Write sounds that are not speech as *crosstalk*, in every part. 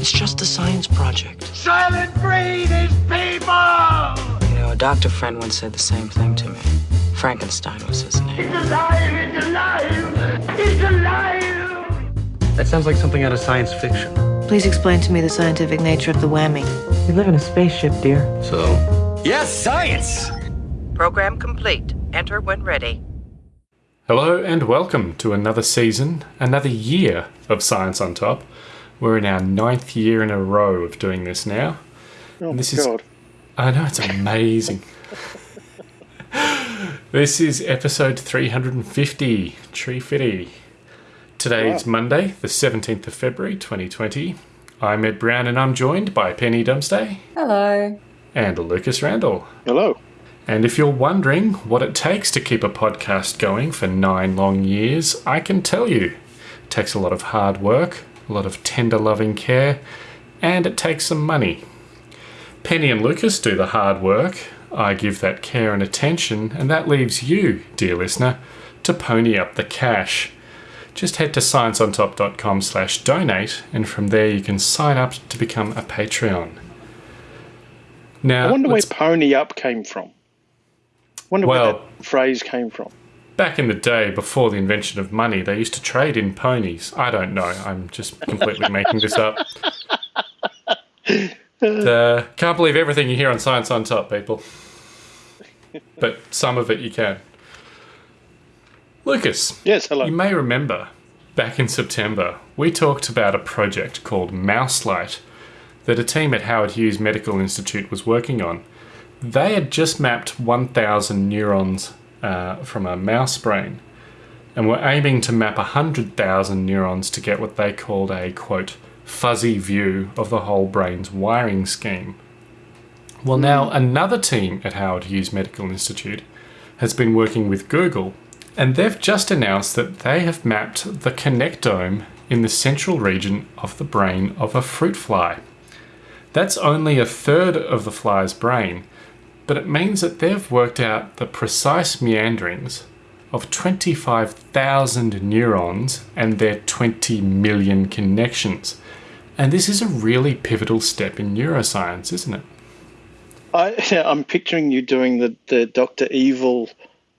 It's just a science project. Soylent Green is people! You know, a doctor friend once said the same thing to me. Frankenstein was his name. It's alive! It's alive! It's alive! That sounds like something out of science fiction. Please explain to me the scientific nature of the whammy. We live in a spaceship, dear. So, Yes, science! Program complete. Enter when ready. Hello and welcome to another season, another year of Science on Top. We're in our ninth year in a row of doing this now. Oh this my is god. I know it's amazing. *laughs* this is episode 350, Tree Fitty. Today is Monday, the 17th of February 2020. I'm Ed Brown and I'm joined by Penny Dumsday Hello. and Lucas Randall. Hello. And if you're wondering what it takes to keep a podcast going for nine long years, I can tell you. It takes a lot of hard work, a lot of tender loving care, and it takes some money. Penny and Lucas do the hard work. I give that care and attention, and that leaves you, dear listener, to pony up the cash. Just head to scienceontop.com slash donate, and from there you can sign up to become a Patreon. Now, I wonder where pony up came from. I wonder Well- where that phrase came from. Back in the day, before the invention of money, they used to trade in ponies. I don't know. I'm just completely *laughs* making this up. Uh, can't believe everything you hear on Science on Top, people. But some of it you can. Lucas, Yes, hello. you may remember back in September, we talked about a project called Mouselight that a team at Howard Hughes Medical Institute was working on. They had just mapped 1,000 neurons uh, from a mouse brain and were aiming to map 100,000 neurons to get what they called a quote, fuzzy view of the whole brain's wiring scheme. Well, now another team at Howard Hughes Medical Institute has been working with Google, and they've just announced that they have mapped the connectome in the central region of the brain of a fruit fly. That's only a third of the fly's brain, but it means that they've worked out the precise meanderings of 25,000 neurons and their 20 million connections. And this is a really pivotal step in neuroscience, isn't it? I, I'm picturing you doing the, the Doctor Evil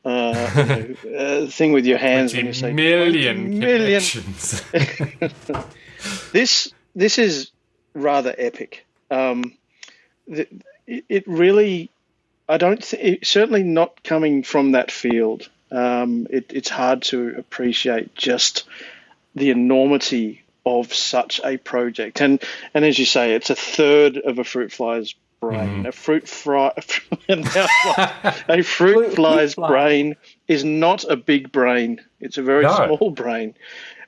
uh, you know, uh, thing with your hands when you say 20 million 20 million. connections. *laughs* This this is rather epic. Um, the, it really, I don't think, certainly not coming from that field. Um, it, it's hard to appreciate just the enormity of such a project. And and as you say, it's a third of a fruit fly's brain. A fruit fly, *laughs* a fruit fly's fly. brain is not a big brain. It's a very No. small brain.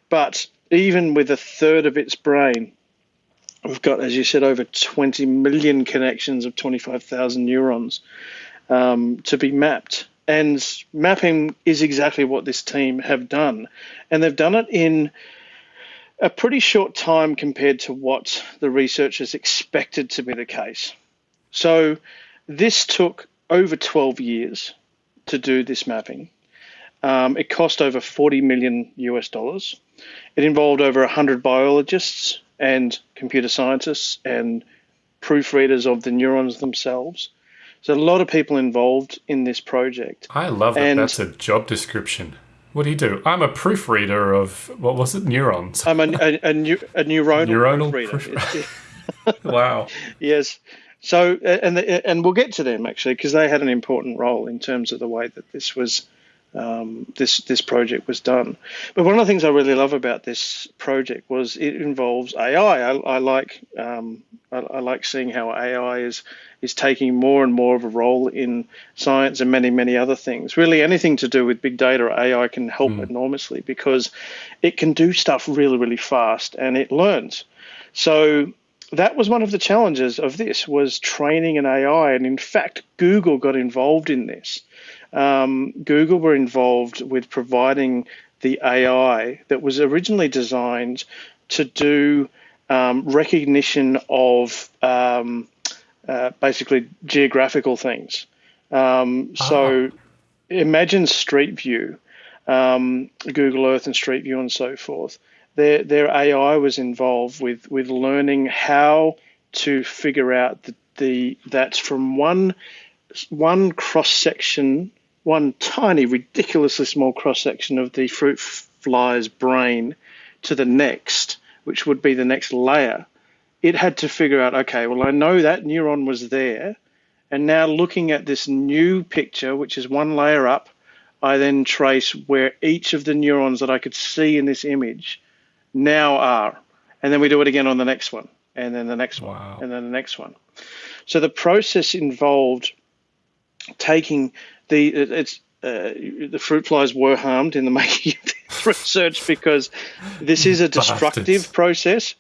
But even with a third of its brain, we've got, as you said, over 20 million connections of 25,000 neurons um, to be mapped. And mapping is exactly what this team have done. And they've done it in a pretty short time compared to what the researchers expected to be the case. So this took over 12 years to do this mapping. Um, it cost over 40 million US dollars. It involved over 100 biologists and computer scientists and proofreaders of the neurons themselves. So a lot of people involved in this project. I love that And- that's a job description. What do you do? I'm a proofreader of, what was it, neurons. I'm a, a, a, neu- a neuronal, Neuronal proofreader. proof- *laughs* *laughs* wow. Yes. So, and and we'll get to them actually because they had an important role in terms of the way that this was um, this this project was done. But one of the things I really love about this project was it involves AI. I, I like um, I, I like seeing how AI is is taking more and more of a role in science and many many other things. Really, anything to do with big data AI can help enormously because it can do stuff really really fast and it learns. So that was one of the challenges of this was training an AI, and in fact, Google got involved in this. Um, Google were involved with providing the AI that was originally designed to do um, recognition of um, uh, basically geographical things. Um, so imagine Street View, um, Google Earth and Street View and so forth. their their AI was involved with with learning how to figure out the, the that's from one one cross section, one tiny, ridiculously small cross section of the fruit fly's brain to the next, which would be the next layer. It had to figure out, okay, well, I know that neuron was there. And now looking at this new picture, which is one layer up, I then trace where each of the neurons that I could see in this image now are. And then we do it again on the next one, and then the next Wow. one, and then the next one. So the process involved taking the it's uh, the fruit flies were harmed in the *laughs* making of this research because this is a destructive Bastards. process.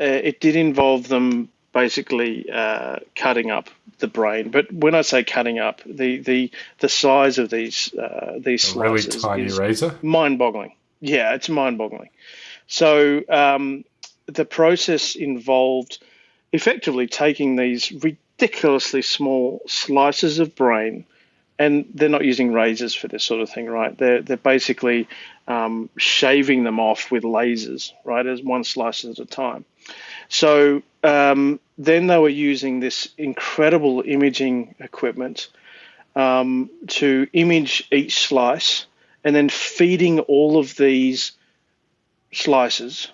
Uh, it did involve them basically uh, cutting up the brain, but when I say cutting up, the the the size of these uh, these A really slices tiny is razor. mind-boggling. Yeah, it's mind-boggling. So um, the process involved effectively taking these ridiculously small slices of brain, and they're not using razors for this sort of thing, right? They're they're basically um, shaving them off with lasers, right, as one slice at a time. So um, then they were using this incredible imaging equipment um, to image each slice and then feeding all of these slices,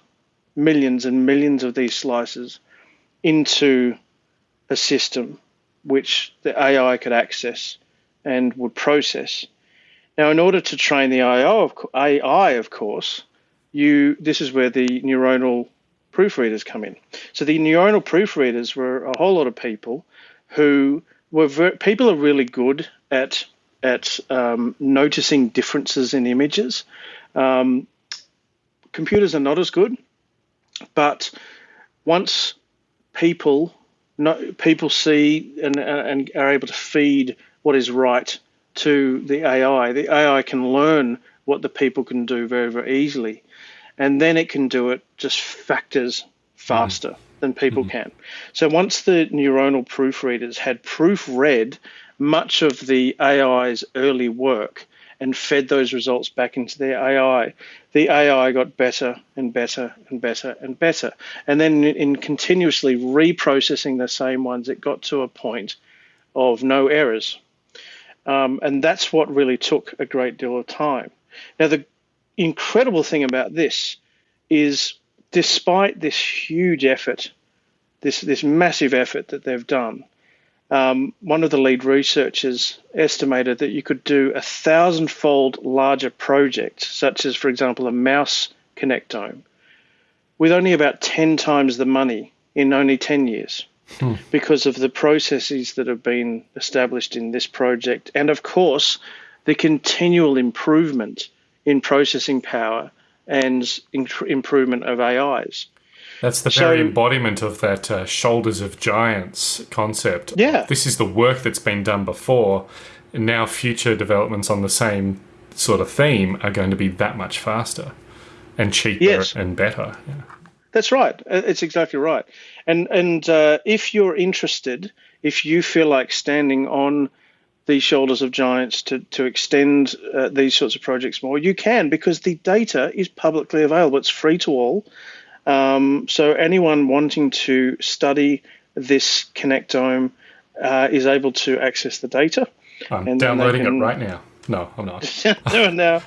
millions and millions of these slices, into a system which the AI could access and would process. Now, in order to train the AI, of, AI, of course, you this is where the neuronal proofreaders come in. So the neuronal proofreaders were a whole lot of people who were ver- people are really good at at um, noticing differences in images. Um, computers are not as good, but once people no, people see and, and are able to feed what is right to the AI, the AI can learn what the people can do very very easily, and then it can do it just factors faster than people mm-hmm. can. So once the neuronal proofreaders had proofread much of the AI's early work and fed those results back into their AI, the AI got better and better and better and better. And then in continuously reprocessing the same ones, it got to a point of no errors. Um, and that's what really took a great deal of time. Now, the incredible thing about this is despite this huge effort, this, this massive effort that they've done, um, one of the lead researchers estimated that you could do a thousand-fold larger project, such as, for example, a mouse connectome, with only about 10 times the money in only 10 years because of the processes that have been established in this project. And of course, the continual improvement in processing power and in- improvement of AIs. That's the So- very embodiment of that uh, shoulders of giants concept. Yeah. This is the work that's been done before, and now future developments on the same sort of theme are going to be that much faster and cheaper Yes. and better. Yeah. That's right. Uh, It's exactly right. And and uh, if you're interested, if you feel like standing on the shoulders of giants to to extend uh, these sorts of projects more, you can because the data is publicly available. It's free to all. Um, so anyone wanting to study this connectome uh, is able to access the data. I'm And downloading can- it right now. No, I'm not. *laughs* no, now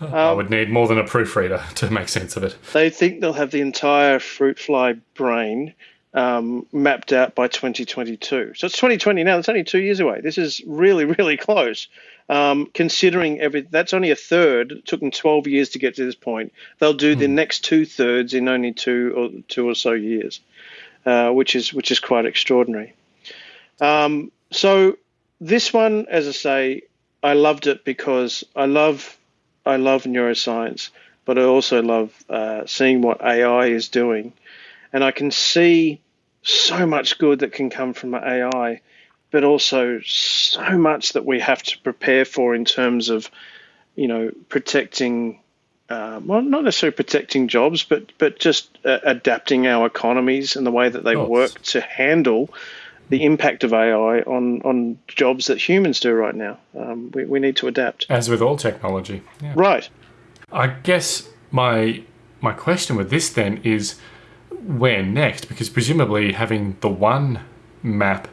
I would need more than a proofreader *laughs* to make sense of it. they think they'll have the entire fruit fly brain um, mapped out by 2022. So it's 2020 now. That's only two years away. This is really, really close. Um, considering every, that's only a third. It took them 12 years to get to this point. They'll do the next two thirds in only two or two or so years, uh, which is which is quite extraordinary. Um, so this one, as I say, I loved it because I love I love neuroscience, but I also love uh, seeing what AI is doing, and I can see so much good that can come from AI, but also so much that we have to prepare for in terms of, you know, protecting. Uh, well, not necessarily protecting jobs, but but just uh, adapting our economies and the way that they work to handle the impact of AI on on jobs that humans do right now. Um, we, we need to adapt. As with all technology. Yeah. Right. I guess my my question with this then is where next? Because presumably having the one map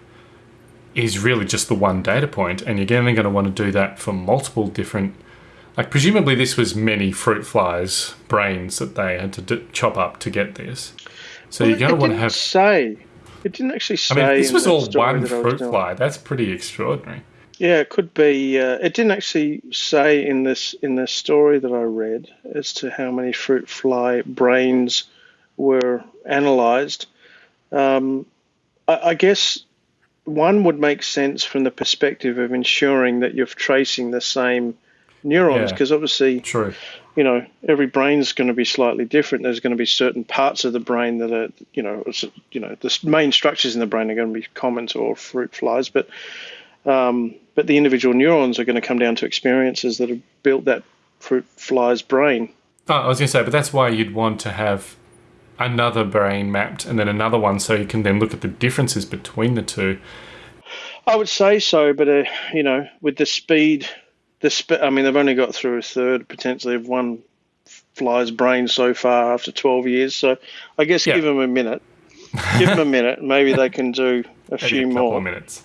is really just the one data point, and you're only going to want to do that for multiple different. Like, presumably, this was many fruit flies' brains that they had to d- chop up to get this. So Well, you're going to want to have. say. It didn't actually say. I mean, this was all one that fruit fly. That's pretty extraordinary. Yeah, it could be. Uh, it didn't actually say in this in the story that I read as to how many fruit fly brains were analysed. Um, I, I guess one would make sense from the perspective of ensuring that you're tracing the same neurons, Yeah. because obviously, True. You know, every brain's going to be slightly different. There's going to be certain parts of the brain that are, you know, you know, the main structures in the brain are going to be common to all fruit flies, but um, but the individual neurons are going to come down to experiences that have built that fruit fly's brain. Oh, I was going to say, but that's why you'd want to have another brain mapped and then another one so you can then look at the differences between the two. I would say so, but uh, you know, with the speed, the sp- I mean, they've only got through a third potentially of one fly's brain so far after 12 years. So I guess Yeah. give them a minute. give them a minute. *laughs* Maybe they can do a Maybe few a more. minutes.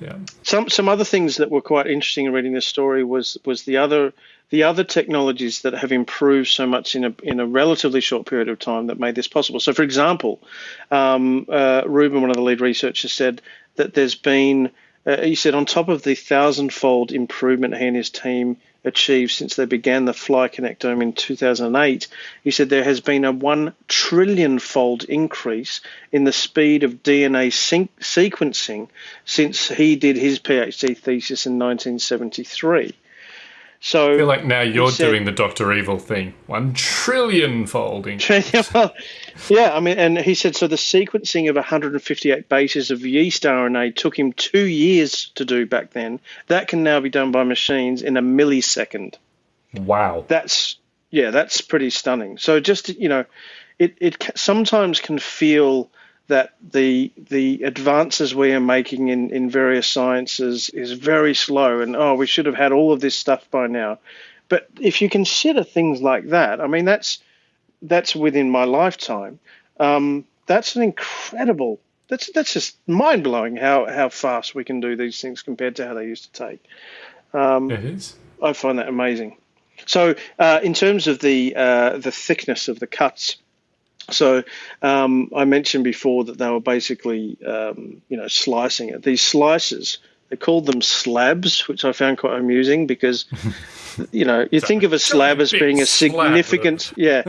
Yeah. some some other things that were quite interesting in reading this story was was the other the other technologies that have improved so much in a in a relatively short period of time that made this possible. So, for example, um, uh, Rubin, one of the lead researchers, said that there's been uh, he said on top of the thousandfold improvement he and his team achieved since they began the Fly Connectome in 2008, he said there has been a one trillion fold increase in the speed of DNA sequencing since he did his PhD thesis in 1973. So I feel like now you're said- doing the Doctor Evil thing. One trillion folding. *laughs* yeah, I mean, and he said so. The sequencing of 158 bases of yeast RNA took him two years to do back then. That can now be done by machines in a millisecond. Wow. That's yeah, that's pretty stunning. So just you know, it it sometimes can feel that the the advances we are making in, in various sciences is very slow and oh we should have had all of this stuff by now but if you consider things like that i mean that's that's within my lifetime um, that's an incredible that's that's just mind blowing how how fast we can do these things compared to how they used to take It is. I find that amazing. So, uh, in terms of the uh, the thickness of the cuts, so um, I mentioned before that they were basically um, you know slicing it. These slices they called them slabs, which I found quite amusing because *laughs* you know you think of a slab as being a slab of- significant *laughs* yeah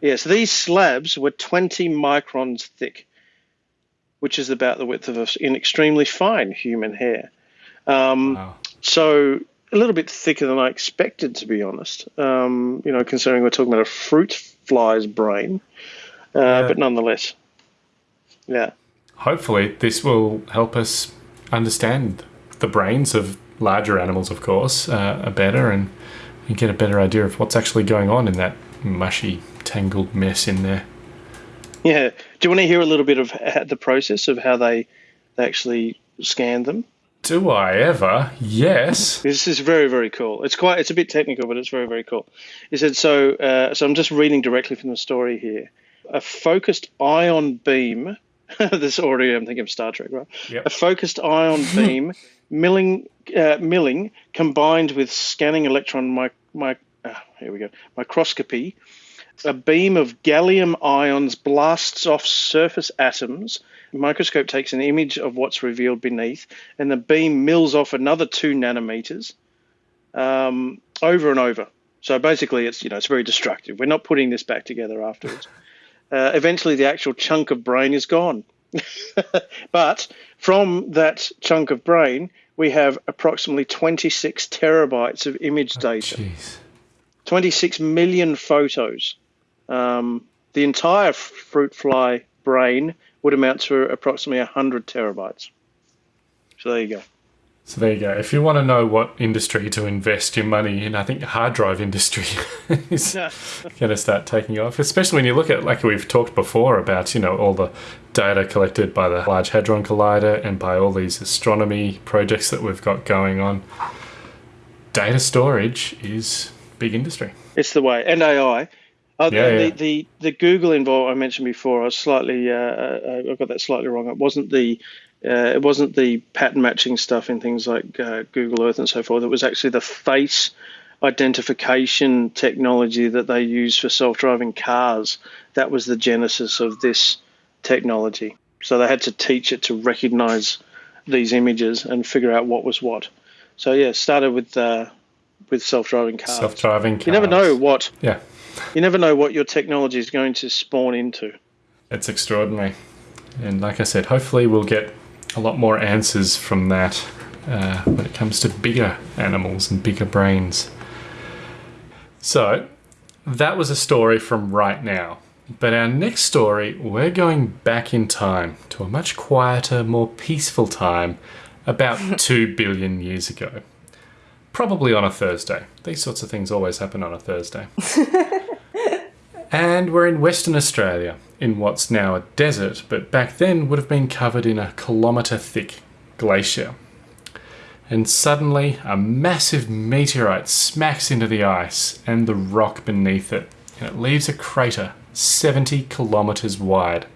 yes these slabs were 20 microns thick, which is about the width of a, an extremely fine human hair. Um, Wow. so a little bit thicker than I expected, to be honest. Um, you know, considering we're talking about a fruit fly's brain, uh, but nonetheless, yeah, Hopefully, this will help us understand the brains of larger animals, of course, uh, better and you get a better idea of what's actually going on in that mushy, tangled mess in there. yeah. Do you want to hear a little bit of the process of how they they actually scan them? Do I ever? Yes. This is very, very cool. It's quite, it's a bit technical, but it's very, very cool. He said, so, uh, so I'm just reading directly from the story here. A focused ion beam, *laughs* this already, I'm thinking of Star Trek, right? Yep. A focused ion *laughs* beam milling, uh, milling combined with scanning electron mic, mic, uh, here we go, microscopy. A beam of gallium ions blasts off surface atoms. The microscope takes an image of what's revealed beneath, and the beam mills off another two nanometers um, over and over. So basically, it's you know it's very destructive. We're not putting this back together afterwards. Uh, eventually, the actual chunk of brain is gone. *laughs* but from that chunk of brain, we have approximately 26 terabytes of image data. Jeez. 26 million photos. Um, the entire fruit fly brain would amount to approximately 100 terabytes. So there you go. So there you go. If you want to know what industry to invest your money in, I think the hard drive industry *laughs* is going to start taking off. Especially when you look at, like we've talked before about, you know, all the data collected by the Large Hadron Collider and by all these astronomy projects that we've got going on. Data storage is big industry. It's the way. And AI. Oh, Yeah, the, yeah. the the Google involved I mentioned before. I was slightly uh, uh, I got that slightly wrong. It wasn't the uh, it wasn't the pattern matching stuff in things like uh, Google Earth and so forth. It was actually the face identification technology that they use for self driving cars. That was the genesis of this technology. So they had to teach it to recognize these images and figure out what was what. So yeah, started with uh, with self driving cars. Self driving cars. You never know what Yeah, you never know what your technology is going to spawn into. it's extraordinary. And like I said, hopefully we'll get a lot more answers from that uh, when it comes to bigger animals and bigger brains. So, that was a story from right now. But our next story, we're going back in time to a much quieter, more peaceful time about *laughs* 2 billion years ago. Probably on a Thursday. These sorts of things always happen on a Thursday. *laughs* and we're in Western Australia, in what's now a desert, but back then would have been covered in a kilometre thick glacier. And suddenly, a massive meteorite smacks into the ice and the rock beneath it, and it leaves a crater 70 kilometres wide.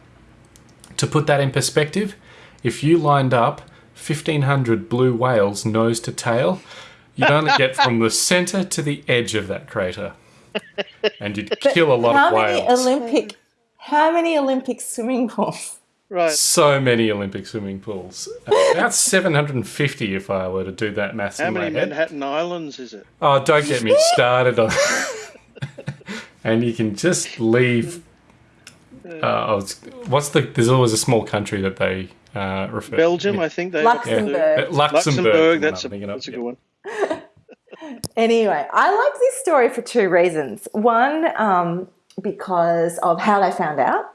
To put that in perspective, if you lined up 1500 blue whales nose to tail, you'd only get from the centre to the edge of that crater. And you'd *laughs* kill a lot How of many whales. Olympic? How many Olympic swimming pools? Right. so many Olympic swimming pools. About 750 if I were to do that maths How in my many head. Manhattan Islands is it? Oh, don't get me *laughs* started on. *laughs* and you can just leave. Uh, I was- what's the? There's always a small country that they uh, refer. Belgium, yeah. I think they. Luxembourg. Uh, Luxembourg. Luxembourg. That's a, I'm thinking of, that's a yeah. good one. *laughs* Anyway, I like this story for two reasons. One, um, because of how they found out,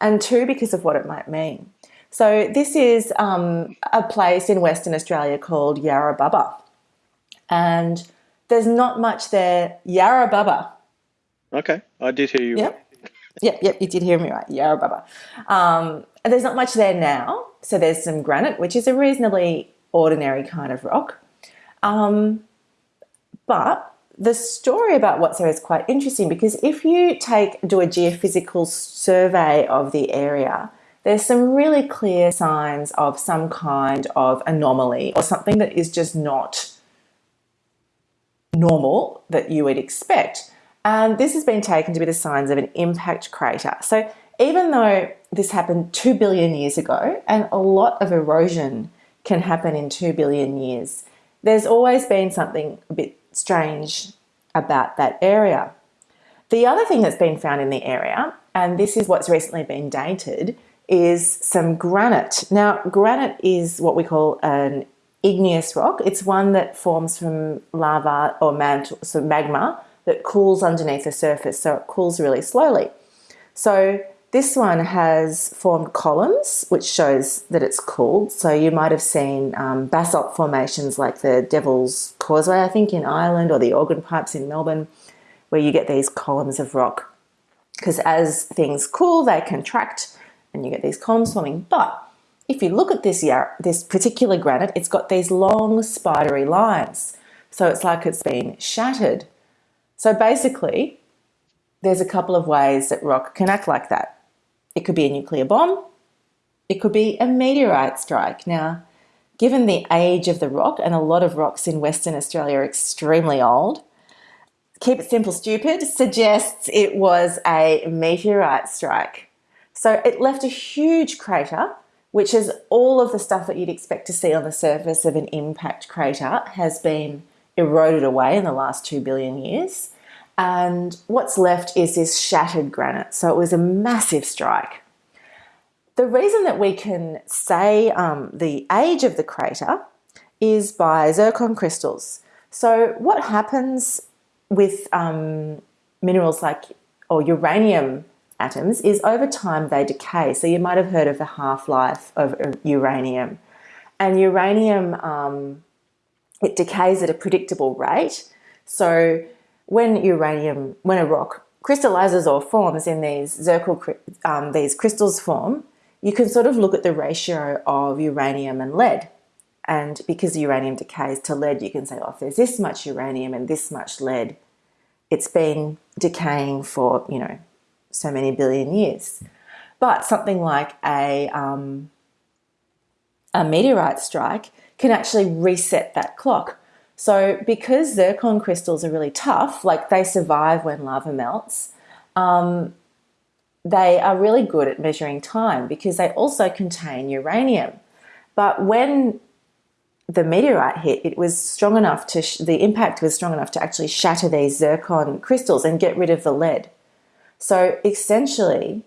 and two, because of what it might mean. So, this is um, a place in Western Australia called Yarrabubba. And there's not much there. Yarrabubba. Okay, I did hear you. Yep. Yep, yep, you did hear me right. Yarrabubba. Um, and there's not much there now. So there's some granite, which is a reasonably ordinary kind of rock. Um, but the story about what's there is quite interesting because if you take do a geophysical survey of the area, there's some really clear signs of some kind of anomaly or something that is just not normal that you would expect. And this has been taken to be the signs of an impact crater. So even though this happened 2 billion years ago, and a lot of erosion can happen in 2 billion years, there's always been something a bit strange about that area. The other thing that's been found in the area, and this is what's recently been dated, is some granite. Now, granite is what we call an igneous rock. It's one that forms from lava or mantle, so magma that cools underneath the surface, so it cools really slowly. So this one has formed columns, which shows that it's cooled. So you might have seen um, basalt formations like the Devil's Causeway, I think, in Ireland, or the Organ Pipes in Melbourne, where you get these columns of rock. Because as things cool, they contract, and you get these columns forming. But if you look at this this particular granite, it's got these long spidery lines. So it's like it's been shattered. So basically, there's a couple of ways that rock can act like that. It could be a nuclear bomb, it could be a meteorite strike. Now, given the age of the rock, and a lot of rocks in Western Australia are extremely old, keep it simple, stupid suggests it was a meteorite strike. So it left a huge crater, which is all of the stuff that you'd expect to see on the surface of an impact crater has been eroded away in the last two billion years. And what's left is this shattered granite. So it was a massive strike. The reason that we can say um, the age of the crater is by zircon crystals. So, what happens with um, minerals like or uranium atoms is over time they decay. So, you might have heard of the half life of uh, uranium. And uranium, um, it decays at a predictable rate. So, when uranium, when a rock crystallizes or forms in these zircon, um, these crystals form, you can sort of look at the ratio of uranium and lead. And because uranium decays to lead, you can say, oh, if there's this much uranium and this much lead, it's been decaying for, you know, so many billion years. But something like a, um, a meteorite strike can actually reset that clock. So, because zircon crystals are really tough, like they survive when lava melts, um, they are really good at measuring time because they also contain uranium. But when the meteorite hit, it was strong enough to, the impact was strong enough to actually shatter these zircon crystals and get rid of the lead. So essentially,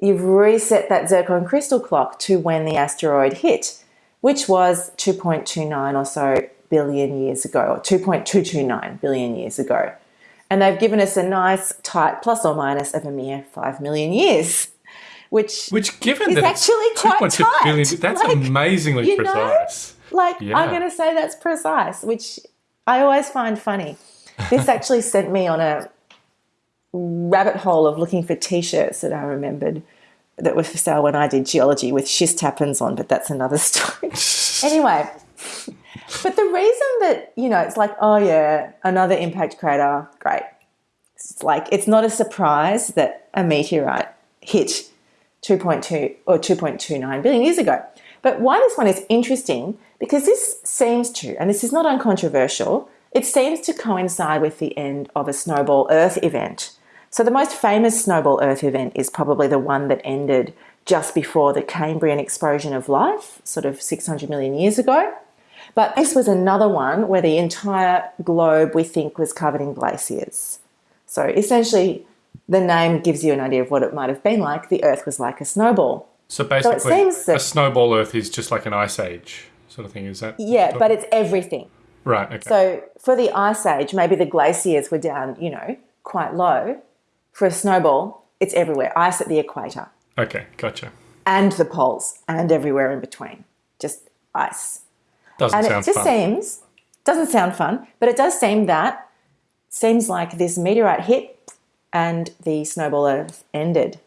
you've reset that zircon crystal clock to when the asteroid hit, which was 2.29 or so billion years ago, or 2.229 billion years ago. And they've given us a nice tight plus or minus of a mere 5 million years, which, Which, given is that actually quite tight. billion, that's Like, amazingly you know? precise. Like, Yeah. I'm going to say that's precise, which I always find funny. This *laughs* actually sent me on a rabbit hole of looking for t shirts that I remembered that were for sale when I did geology with schist happens on, but that's another *laughs* story. *laughs* anyway, but the reason that, you know, it's like, oh yeah, another impact crater, great. It's like, it's not a surprise that a meteorite hit 2.2 or 2.29 billion years ago. But why this one is interesting, because this seems to, and this is not uncontroversial, it seems to coincide with the end of a snowball Earth event. So the most famous snowball Earth event is probably the one that ended just before the Cambrian explosion of life, sort of 600 million years ago. But this was another one where the entire globe, we think, was covered in glaciers. So essentially, the name gives you an idea of what it might have been like. The Earth was like a snowball. So basically, seems that- a snowball Earth is just like an ice age sort of thing. Is that? Yeah, but it's everything. right. Okay. So for the ice age, maybe the glaciers were down, you know, quite low. For a snowball, it's everywhere. Ice at the equator okay. Gotcha. and the poles and everywhere in between. Just ice. Doesn't And it just fun. seems doesn't sound fun, but it does seem that seems like this meteorite hit and the snowball Earth ended.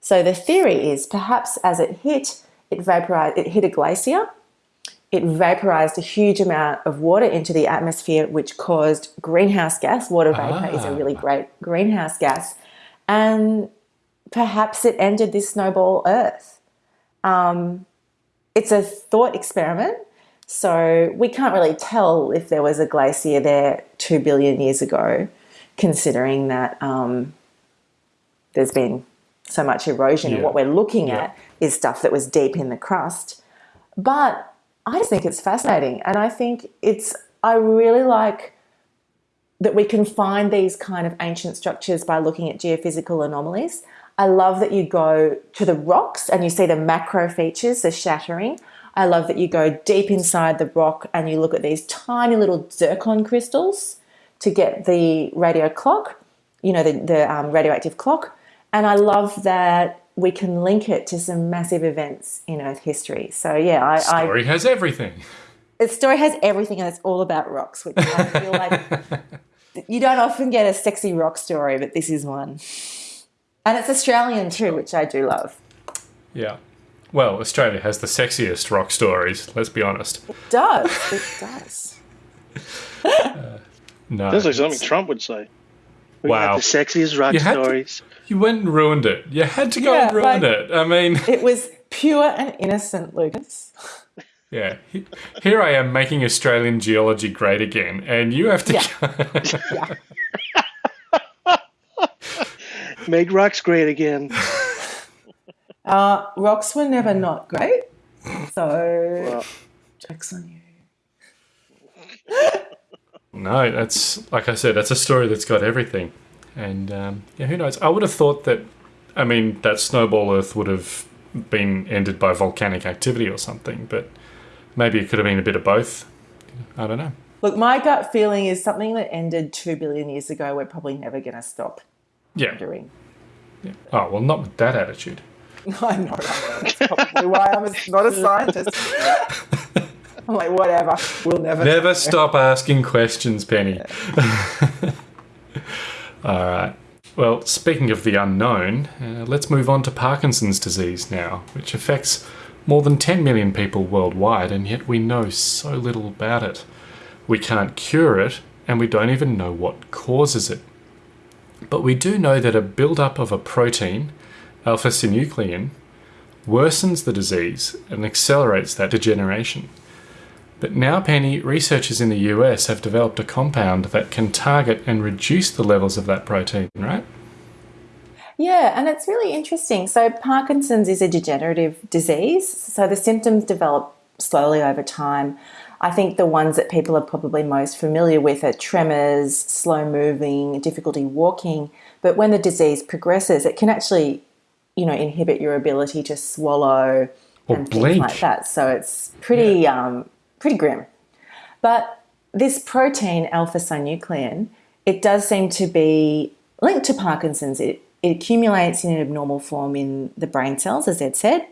So the theory is perhaps as it hit, it vaporized. It hit a glacier. It vaporized a huge amount of water into the atmosphere, which caused greenhouse gas. Water vapor is a really great greenhouse gas, and perhaps it ended this snowball Earth. Um, it's a thought experiment. So we can't really tell if there was a glacier there two billion years ago, considering that um, there's been so much erosion, and what we're looking Yeah. at is stuff that was deep in the crust. But I just think it's fascinating, and I think it's I really like that we can find these kind of ancient structures by looking at geophysical anomalies. I love that you go to the rocks and you see the macro features, the shattering. I love that you go deep inside the rock and you look at these tiny little zircon crystals to get the radio clock, you know, the, the um, radioactive clock. And I love that we can link it to some massive events in Earth history. So, yeah, I, I Story has everything. the story has everything and it's all about rocks, which I feel like *laughs* you don't often get a sexy rock story, but this is one. And it's Australian too, which I do love. Yeah. Well, Australia has the sexiest rock stories. Let's be honest. It does. It does. Uh, no. Sounds like something Trump would say. We Wow. have the sexiest rock You had to- stories. You went and ruined it. You had to go Yeah, and ruin like- it. I mean, It was pure and innocent, Lucas. yeah. He- Here I am making Australian geology great again, and you have to. Yeah. *laughs* Yeah. Make rocks great again. Uh, rocks were never not great. So, Well, jokes on you. *laughs* No, that's like I said, that's a story that's got everything, and um, yeah, who knows? I would have thought that. I mean, that snowball Earth would have been ended by volcanic activity or something, but maybe it could have been a bit of both. I don't know. Look, my gut feeling is something that ended two billion years ago, we're probably never going to stop Yeah. doing. Oh well, not with that attitude. *laughs* I know. That's probably why I'm a, not a *laughs* scientist. I'm like, whatever. We'll never. Never stop asking questions, Penny. *laughs* All right. Well, speaking of the unknown, uh, let's move on to Parkinson's disease now, which affects more than 10 million people worldwide, and yet we know so little about it. We can't cure it, and we don't even know what causes it. But we do know that a buildup of a protein, alpha synuclein, worsens the disease and accelerates that degeneration. But now, Penny, researchers in the US have developed a compound that can target and reduce the levels of that protein, right? Yeah, and it's really interesting. So, Parkinson's is a degenerative disease, so the symptoms develop slowly over time. I think the ones that people are probably most familiar with are tremors, slow moving, difficulty walking. But when the disease progresses, it can actually, you know, inhibit your ability to swallow Or and blink. things like that. So it's pretty, um, pretty grim. But this protein, alpha synuclein, it does seem to be linked to Parkinson's. It, it accumulates in an abnormal form in the brain cells, as Ed said,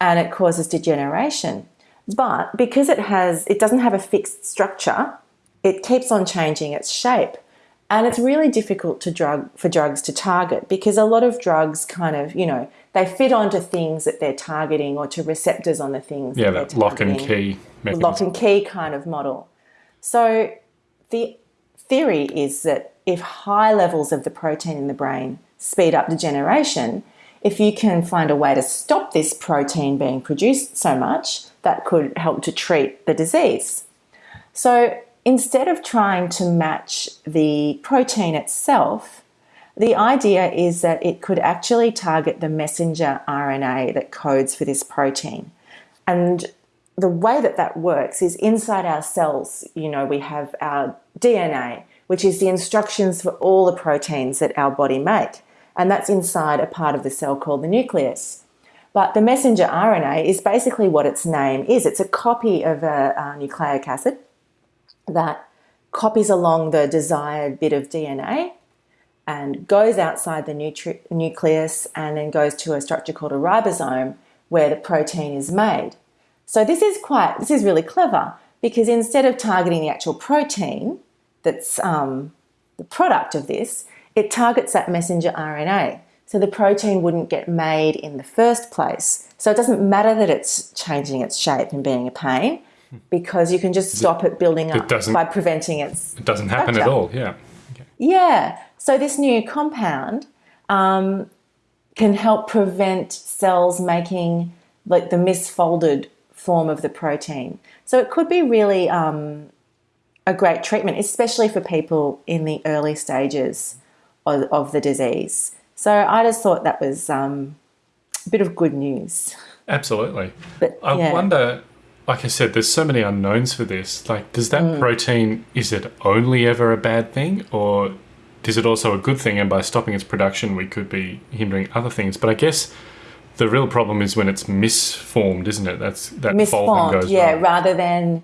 and it causes degeneration. But because it has, it doesn't have a fixed structure, it keeps on changing its shape. And it's really difficult to drug for drugs to target because a lot of drugs kind of, you know, they fit onto things that they're targeting or to receptors on the things Yeah, that that lock and key mechanism. lock and key kind of model. So the theory is that if high levels of the protein in the brain speed up degeneration, if you can find a way to stop this protein being produced so much, that could help to treat the disease. So instead of trying to match the protein itself, the idea is that it could actually target the messenger RNA that codes for this protein. And the way that that works is inside our cells, you know, we have our DNA, which is the instructions for all the proteins that our body make. And that's inside a part of the cell called the nucleus. But the messenger RNA is basically what its name is it's a copy of a, a nucleic acid that copies along the desired bit of DNA and goes outside the nucleus and then goes to a structure called a ribosome where the protein is made. So this is quite this is really clever because instead of targeting the actual protein that's um, the product of this, it targets that messenger RNA. So the protein wouldn't get made in the first place. So it doesn't matter that it's changing its shape and being a pain because you can just stop it building up doesn't- by preventing its It doesn't happen at all, yeah. Yeah. So this new compound um, can help prevent cells making like the misfolded form of the protein. So it could be really um, a great treatment, especially for people in the early stages of, of the disease. So I just thought that was um, a bit of good news. Absolutely. But I yeah. wonder, like I said, there's so many unknowns for this. Like, does that Mm. protein, is it only ever a bad thing? Or is it also a good thing? And by stopping its production, we could be hindering other things. But I guess the real problem is when it's misformed, isn't it? That's that folding misformed, goes yeah, wrong. rather than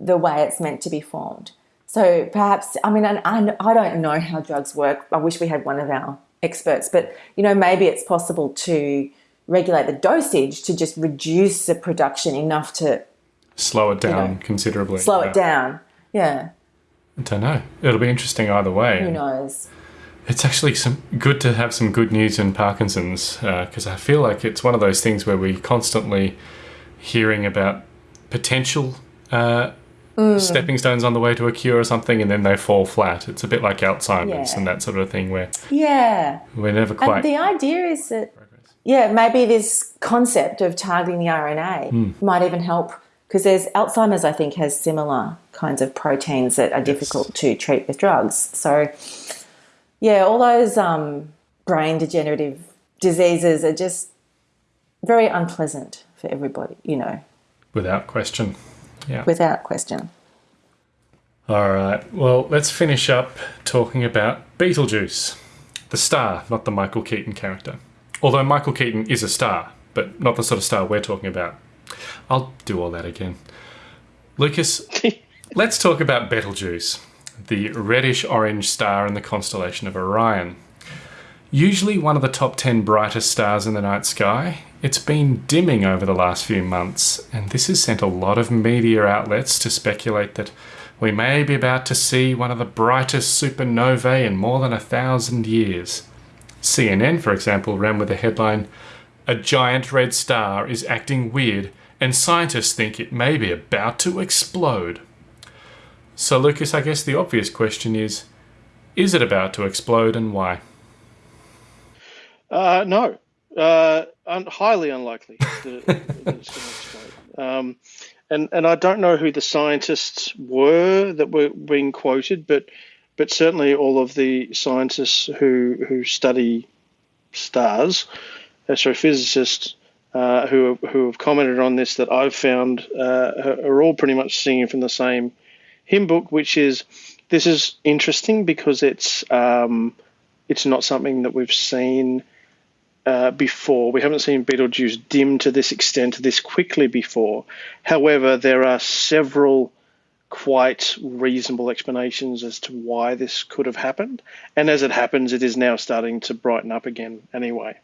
the way it's meant to be formed. So perhaps, I mean, I I don't know how drugs work. I wish we had one of our experts, but you know, maybe it's possible to regulate the dosage to just reduce the production enough to Slow it down know, considerably. slow yeah. it down. Yeah, I don't know. It'll be interesting either way. who knows? It's actually some good to have some good news in Parkinson's because I feel like it's one of those things where we're constantly hearing about potential uh, Mm. stepping stones on the way to a cure or something, and then they fall flat. It's a bit like Alzheimer's Yeah. and that sort of thing where Yeah. we're never And quite. the idea is that, yeah, maybe this concept of targeting the RNA Hmm. might even help because there's Alzheimer's, I think, has similar kinds of proteins that are difficult to treat with drugs. So, yeah, all those um, brain degenerative diseases are just very unpleasant for everybody, you know, without question. Yeah. without question. All right. Well, let's finish up talking about Beetlejuice, the star, not the Michael Keaton character. Although Michael Keaton is a star, but not the sort of star we're talking about. I'll do all that again. Lucas, *laughs* let's talk about Betelgeuse, the reddish orange star in the constellation of Orion. Usually one of the top 10 brightest stars in the night sky, it's been dimming over the last few months, and this has sent a lot of media outlets to speculate that we may be about to see one of the brightest supernovae in more than a thousand years. CNN, for example, ran with the headline A giant red star is acting weird, and scientists think it may be about to explode. So, Lucas, I guess the obvious question is is it about to explode and why? Uh, no, uh, un- highly unlikely that, it- that it's going *laughs* to explode. Um, and and I don't know who the scientists were that were being quoted, but but certainly all of the scientists who who study stars, astrophysicists, uh, who who have commented on this that I've found uh, are all pretty much singing from the same hymn book, which is this is interesting because it's um, it's not something that we've seen uh, before. We haven't seen Betelgeuse dim to this extent this quickly before. However, there are several quite reasonable explanations as to why this could have happened. And as it happens, it is now starting to brighten up again anyway.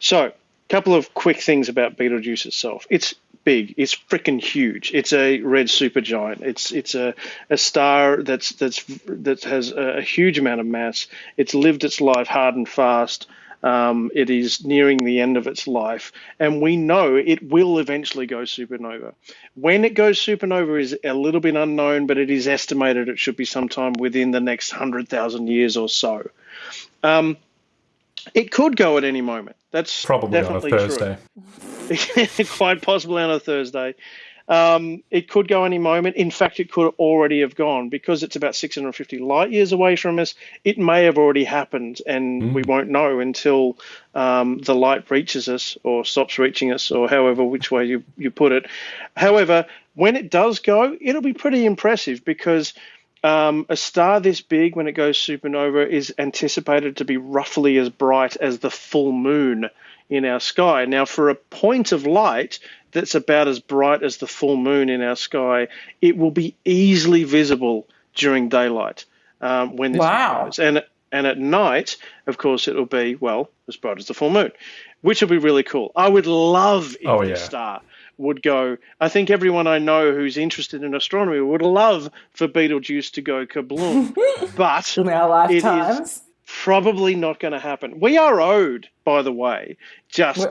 So, couple of quick things about Betelgeuse itself. It's big. It's freaking huge. It's a red supergiant. It's it's a, a star that's that's that has a huge amount of mass. It's lived its life hard and fast. Um, it is nearing the end of its life, and we know it will eventually go supernova. When it goes supernova is a little bit unknown, but it is estimated it should be sometime within the next 100,000 years or so. Um, it could go at any moment. That's Probably on a. Thursday. *laughs* quite possibly on a Thursday. Um, it could go any moment. In fact, it could already have gone because it's about 650 light years away from us. It may have already happened, and we won't know until um, the light reaches us or stops reaching us, or however which way you, you put it. However, when it does go, it'll be pretty impressive because um, a star this big, when it goes supernova, is anticipated to be roughly as bright as the full moon in our sky. Now, for a point of light that's about as bright as the full moon in our sky, it will be easily visible during daylight um, when this Wow. goes. And and at night, of course, it'll be well as bright as the full moon, which will be really cool. I would love if Oh, this yeah. star would go. I think everyone I know who's interested in astronomy would love for Betelgeuse to go kabloom, *laughs* but In our it is lifetimes. probably not going to happen. We are owed, by the way, just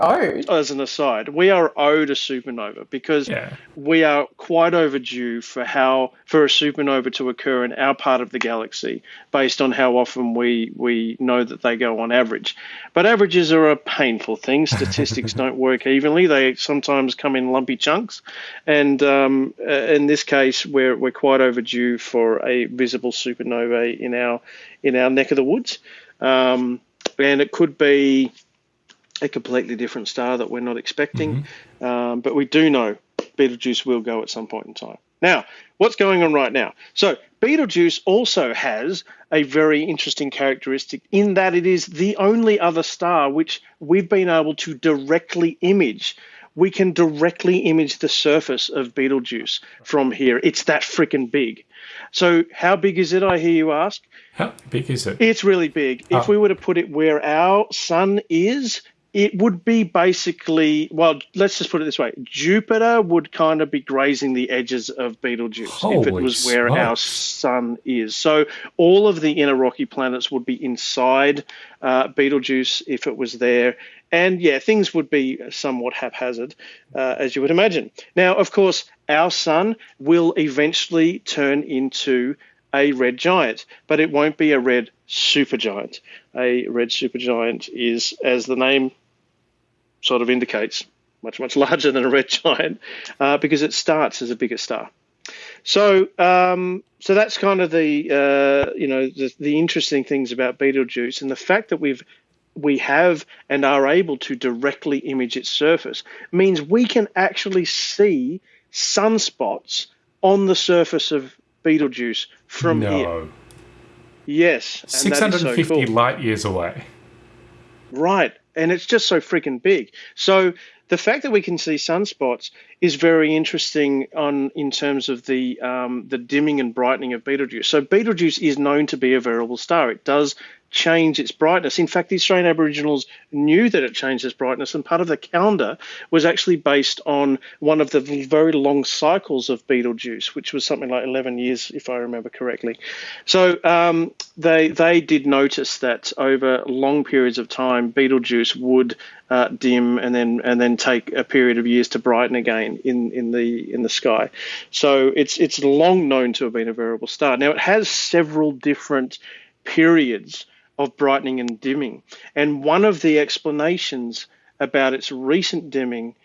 as an aside, we are owed a supernova because Yeah. we are quite overdue for how for a supernova to occur in our part of the galaxy based on how often we we know that they go on average. But averages are a painful thing. *laughs* Statistics don't work evenly. They sometimes come in lumpy chunks, and um, uh, in this case, we're we're quite overdue for a visible supernova in our in our neck of the woods, um, and it could be a completely different star that we're not expecting. Um, but we do know Betelgeuse will go at some point in time. Now, what's going on right now? So, Betelgeuse also has a very interesting characteristic in that it is the only other star which we've been able to directly image. We can directly image the surface of Betelgeuse from here. It's that freaking big. So, how big is it? I hear you ask. How big is it? It's really big. If Oh. we were to put it where our sun is, it would be basically, well, let's just put it this way Jupiter would kind of be grazing the edges of Betelgeuse if it Holy was where our sun is. So all of the inner rocky planets would be inside uh, Betelgeuse if it was there. And yeah, things would be somewhat haphazard, uh, as you would imagine. Now, of course, our sun will eventually turn into a red giant, but it won't be a red supergiant. A red supergiant is, as the name sort of indicates, much, much *laughs* larger than a red giant uh, because it starts as a bigger star. So, um, so that's kind of the uh, you know the, the interesting things about Betelgeuse and the fact that we've we have and are able to directly image its surface means we can actually see sunspots on the surface of Betelgeuse from here. no. Yes, and that is so 650 cool. light years away. Right. And it's just so freaking big. So the fact that we can see sunspots is very interesting on in terms of the um, the dimming and brightening of Betelgeuse. So Betelgeuse is known to be a variable star. It does change its brightness. In fact, the Australian Aboriginals knew that it changed its brightness, and part of the calendar was actually based on one of the very long cycles of Betelgeuse, which was something like 11 years, if I remember correctly. So um, they they did notice that over long periods of time, Betelgeuse would uh, dim and then and then take a period of years to brighten again in, in the in the sky. So it's it's long known to have been a variable star. Now it has several different periods of brightening and dimming, and one of the explanations about its recent dimming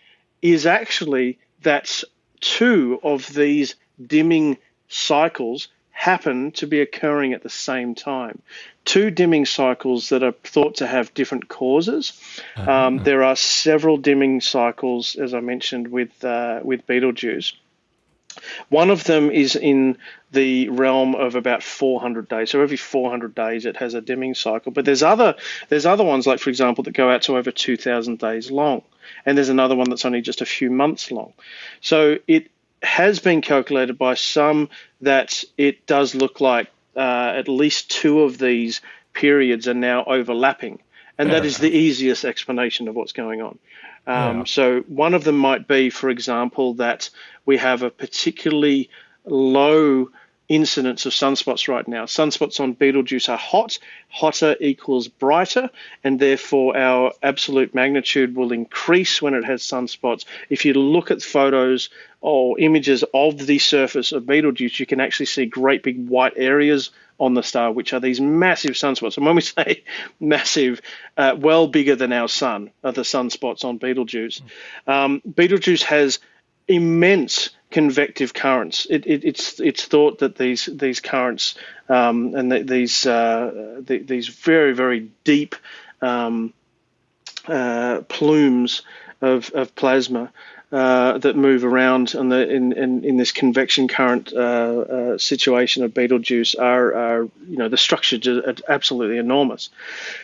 is actually that two of these dimming cycles happen to be occurring at the same time. Two dimming cycles that are thought to have different causes. Um, there are several dimming cycles, as I mentioned, with uh, with Betelgeuse. One of them is in the realm of about 400 days. So every 400 days it has a dimming cycle. But there's other there's other ones like for example that go out to over 2,000 days long, and there's another one that's only just a few months long. So it has been calculated by some that it does look like uh, at least two of these periods are now overlapping, and that is the easiest explanation of what's going on. Um, Yeah. So one of them might be, for example, that we have a particularly low incidence of sunspots right now. Sunspots on Betelgeuse are hot. Hotter equals brighter, and therefore our absolute magnitude will increase when it has sunspots. If you look at photos or images of the surface of Betelgeuse, you can actually see great big white areas on the star, which are these massive sunspots. And when we *laughs* say massive, uh, well bigger than our sun are the sunspots on Betelgeuse. Um, Betelgeuse has immense convective currents. It, it, it's it's thought that these these currents um, and th- these uh, th- these very very deep um, uh, plumes of, of plasma uh, that move around in, the, in, in, in this convection current uh, uh, situation of Betelgeuse are, are, you know, the structures are absolutely enormous.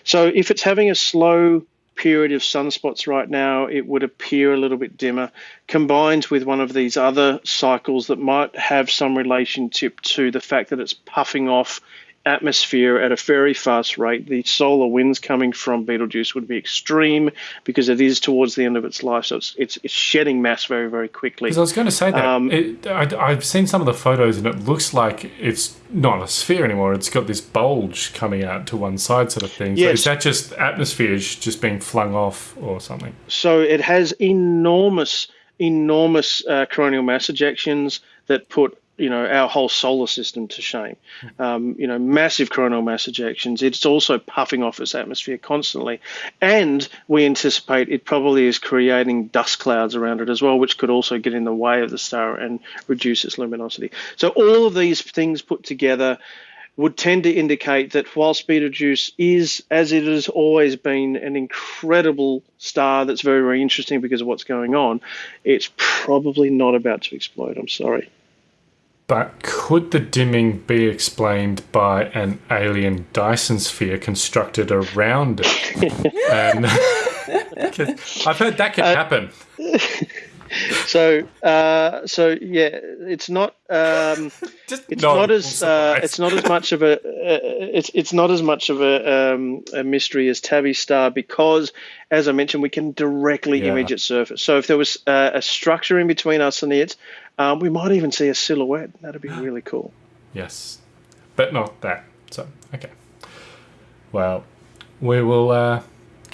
So if it's having a slow period of sunspots right now, it would appear a little bit dimmer, combined with one of these other cycles that might have some relationship to the fact that it's puffing off atmosphere at a very fast rate. The solar winds coming from Betelgeuse would be extreme because it is towards the end of its life, so it's it's, it's shedding mass very very quickly. Because I was going to say that Um, it, I, I've seen some of the photos, and it looks like it's not a sphere anymore. It's got this bulge coming out to one side, sort of thing. So Yes. is that just atmosphere just being flung off or something? So it has enormous, enormous uh, coronal mass ejections that put you know our whole solar system to shame. Um, you know, massive coronal mass ejections. It's also puffing off its atmosphere constantly, and we anticipate it probably is creating dust clouds around it as well, which could also get in the way of the star and reduce its luminosity. So all of these things put together would tend to indicate that whilst Betelgeuse is, as it has always been, an incredible star that's very, very interesting because of what's going on, it's probably not about to explode. I'm sorry. But could the dimming be explained by an alien Dyson sphere constructed around it? *laughs* and *laughs* I've heard that can uh, happen. *laughs* *laughs* So, uh, so yeah, it's not. Um, *laughs* it's no not as uh, it's not as much of a uh, it's it's not as much of a, um, a mystery as Tabby Star because, as I mentioned, we can directly Yeah. image its surface. So if there was uh, a structure in between us and it, um, we might even see a silhouette. That'd be really cool. *gasps* Yes, but not that. So okay. Well, we will uh,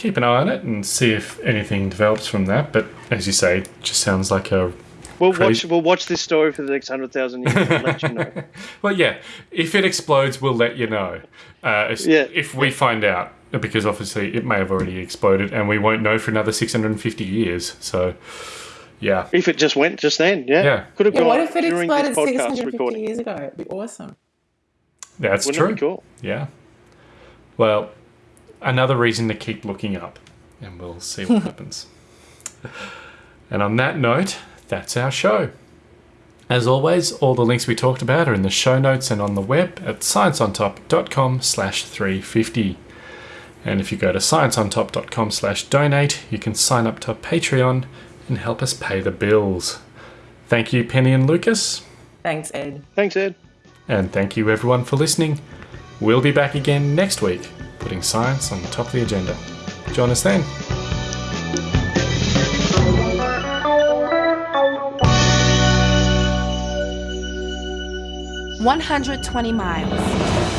keep an eye on it and see if anything develops from that. But as you say, it just sounds like a We'll Crazy. watch. We'll watch this story for the next hundred thousand years and let you know. *laughs* Well, yeah. If it explodes, we'll let you know. Uh, if, Yeah. if we find out, because obviously it may have already exploded, and we won't know for another 650 years. So, yeah. If it just went just then, yeah, Yeah. could have Yeah, gone what if it exploded 650 recording. years ago? It'd be awesome. That's Wouldn't true. it be cool? Yeah. Well, another reason to keep looking up, and we'll see what *laughs* happens. And on that note, that's our show. As always, all the links we talked about are in the show notes and on the web at scienceontop.com slash 350. And if you go to scienceontop.com slash donate, you can sign up to Patreon and help us pay the bills. Thank you, Penny and Lucas. Thanks, Ed. Thanks, Ed. And thank you everyone for listening. We'll be back again next week, putting science on the top of the agenda. Join us then. One hundred twenty miles.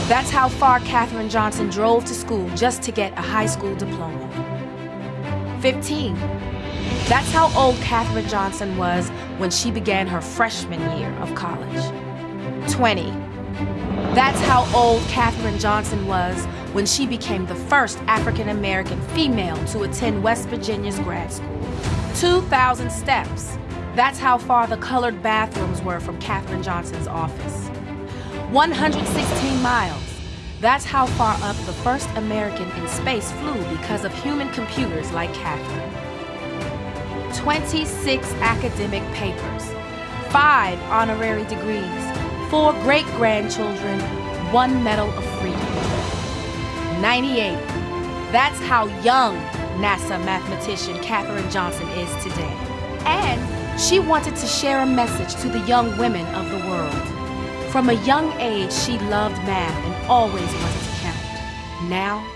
That's how far Katherine Johnson drove to school just to get a high school diploma. 15. That's how old Katherine Johnson was when she began her freshman year of college. 20. That's how old Katherine Johnson was when she became the first African American female to attend West Virginia's grad school. 2,000 steps. That's how far the colored bathrooms were from Katherine Johnson's office. 116 miles. That's how far up the first American in space flew because of human computers like Katherine. 26 academic papers, 5 honorary degrees, 4 great grandchildren, 1 Medal of Freedom. 98. That's how young NASA mathematician Katherine Johnson is today. And she wanted to share a message to the young women of the world. From a young age, she loved math and always wanted to count. Now,